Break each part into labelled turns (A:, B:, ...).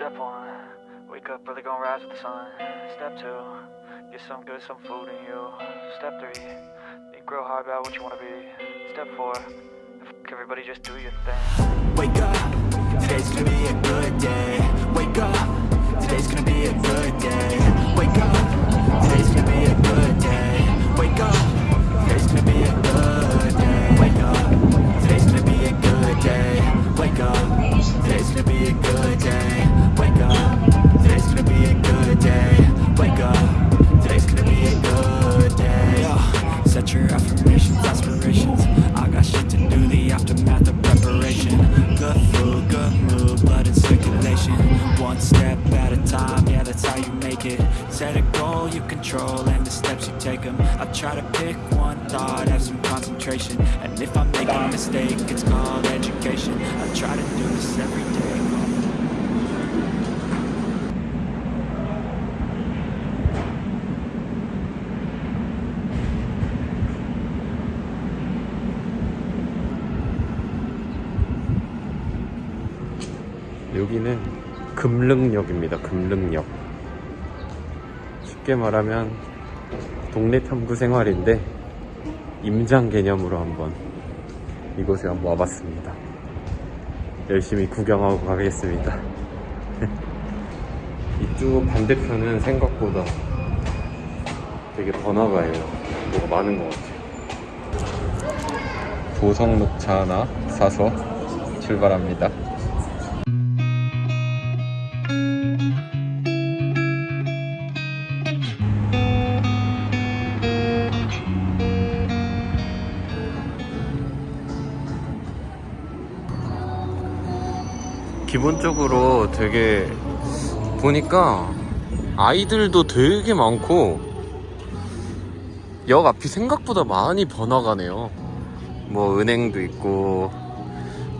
A: Step one, wake up early, gonna rise with the sun. Step two, get some good, some food in you. Step three, think real hard about what you wanna be. Step four, everybody just do your thing.
B: Wake up, today's gonna be a good day. Wake up, today's gonna be a good day. Wake up, today's gonna be a time, yeah, that's how you make it. Set a goal you control and the steps you take them. I try to pick one thought, have some concentration. And if I make a mistake, it's called education. I try to do this every day.
C: 여기는 금릉역입니다. 금릉역. 쉽게 말하면 동네 탐구 생활인데 임장 개념으로 한번 이곳에 한번 와봤습니다. 열심히 구경하고 가겠습니다. 이쪽 반대편은 생각보다 되게 번화가예요. 뭐가 많은 것 같아요. 보성녹차 하나 사서 출발합니다. 기본적으로 되게 보니까 아이들도 되게 많고 역 앞이 생각보다 많이 번화가네요. 뭐 은행도 있고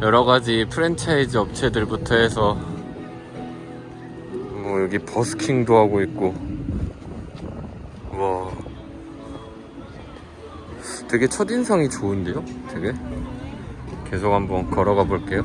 C: 여러 가지 프랜차이즈 업체들부터 해서 뭐 여기 버스킹도 하고 있고 와 되게 첫인상이 좋은데요? 되게 계속 한번 걸어가 볼게요.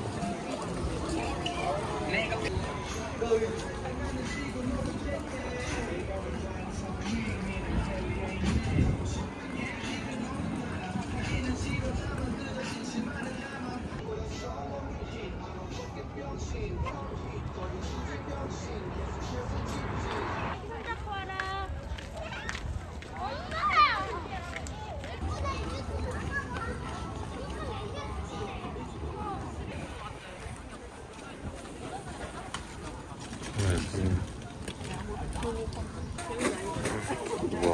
C: 우와.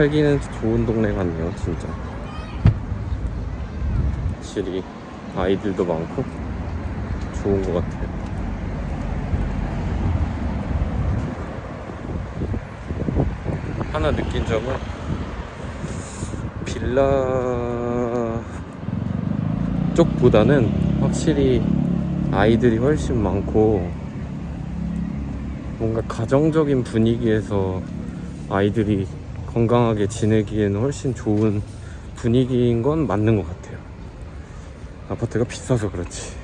C: 살기는 좋은 동네 같네요, 진짜. 확실히 아이들도 많고 좋은 것 같아요. 하나 느낀 점은 빌라 쪽보다는 확실히 아이들이 훨씬 많고 뭔가 가정적인 분위기에서 아이들이 건강하게 지내기에는 훨씬 좋은 분위기인 건 맞는 것 같아요. 아파트가 비싸서 그렇지.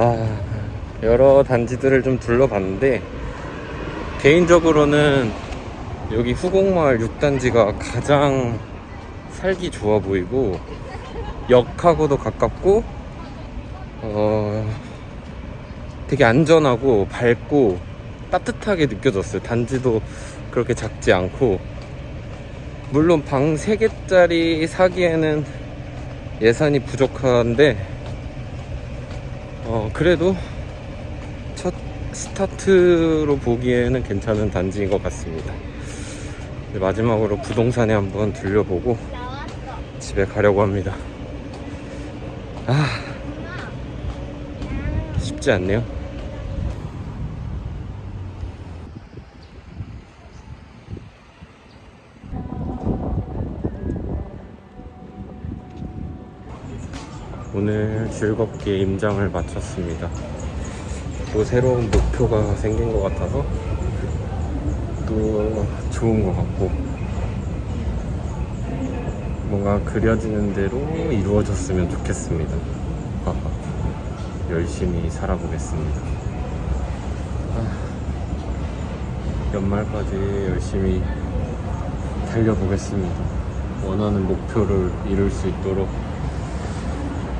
C: 아, 여러 단지들을 좀 둘러봤는데 개인적으로는 여기 후곡마을 6단지가 가장 살기 좋아 보이고 역하고도 가깝고 어, 되게 안전하고 밝고 따뜻하게 느껴졌어요. 단지도 그렇게 작지 않고 물론 방 3개짜리 사기에는 예산이 부족한데 어, 그래도 첫 스타트로 보기에는 괜찮은 단지인 것 같습니다. 마지막으로 부동산에 한번 들려보고 집에 가려고 합니다. 아, 쉽지 않네요. 오늘 즐겁게 임장을 마쳤습니다. 또 새로운 목표가 생긴 것 같아서 또 좋은 것 같고 뭔가 그려지는 대로 이루어졌으면 좋겠습니다. 열심히 살아보겠습니다. 아, 연말까지 열심히 달려보겠습니다. 원하는 목표를 이룰 수 있도록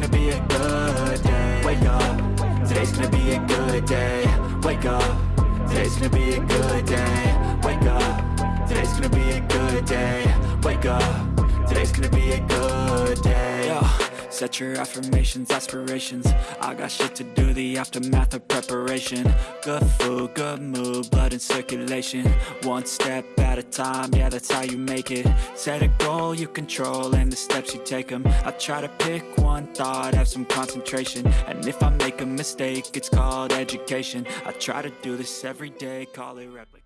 B: gonna be a good day. Wake up, today's gonna be a good day. Wake up, today's Today's gonna be a good day. Wake up. Today's gonna be a good day. Wake up. Today's gonna be a good day Set your affirmations, aspirations. I got shit to do, the aftermath of preparation. Good food, good mood, blood in circulation. One step at a time, yeah that's how you make it. Set a goal you control and the steps you take them I try to pick one thought, have some concentration. And if I make a mistake, it's called education. I try to do this every day, call it replication